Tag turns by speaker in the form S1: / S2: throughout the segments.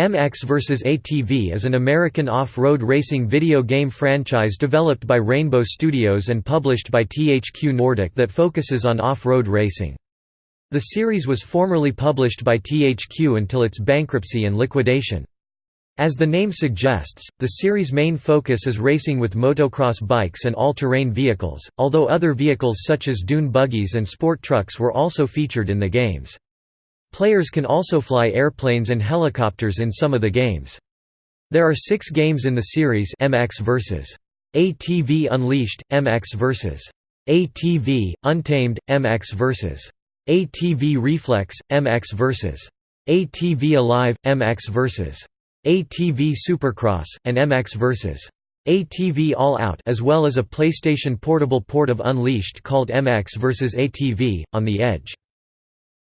S1: MX vs. ATV is an American off-road racing video game franchise developed by Rainbow Studios and published by THQ Nordic that focuses on off-road racing. The series was formerly published by THQ until its bankruptcy and liquidation. As the name suggests, the series' main focus is racing with motocross bikes and all-terrain vehicles, although other vehicles such as dune buggies and sport trucks were also featured in the games. Players can also fly airplanes and helicopters in some of the games. There are six games in the series MX vs. ATV Unleashed, MX vs. ATV, Untamed, MX vs. ATV Reflex, MX vs. ATV Alive, MX vs. ATV Supercross, and MX vs. ATV All Out as well as a PlayStation Portable port of Unleashed called MX vs. ATV, On the Edge.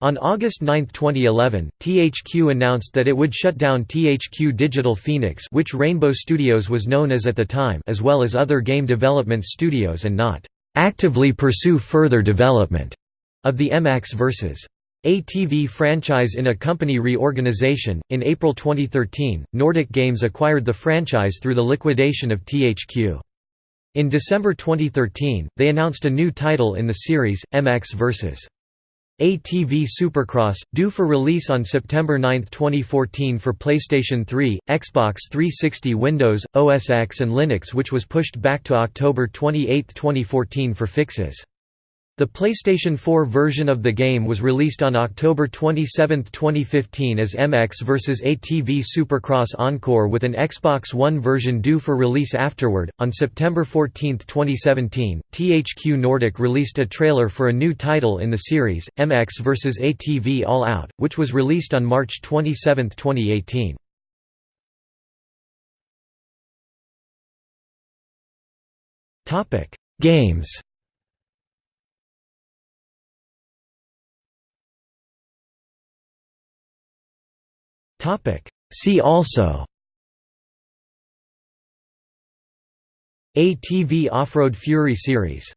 S1: On August 9, 2011, THQ announced that it would shut down THQ Digital Phoenix which Rainbow Studios was known as at the time as well as other game development studios and not "...actively pursue further development." of the MX vs. ATV franchise in a company reorganization. In April 2013, Nordic Games acquired the franchise through the liquidation of THQ. In December 2013, they announced a new title in the series, MX vs. ATV Supercross, due for release on September 9, 2014 for PlayStation 3, Xbox 360 Windows, OS X and Linux which was pushed back to October 28, 2014 for fixes. The PlayStation 4 version of the game was released on October 27, 2015 as MX vs ATV Supercross Encore with an Xbox One version due for release afterward. On September 14, 2017, THQ Nordic released a trailer for a new title in the series, MX vs ATV All Out, which was released on March 27, 2018. Games See also. ATV Off-Road Fury series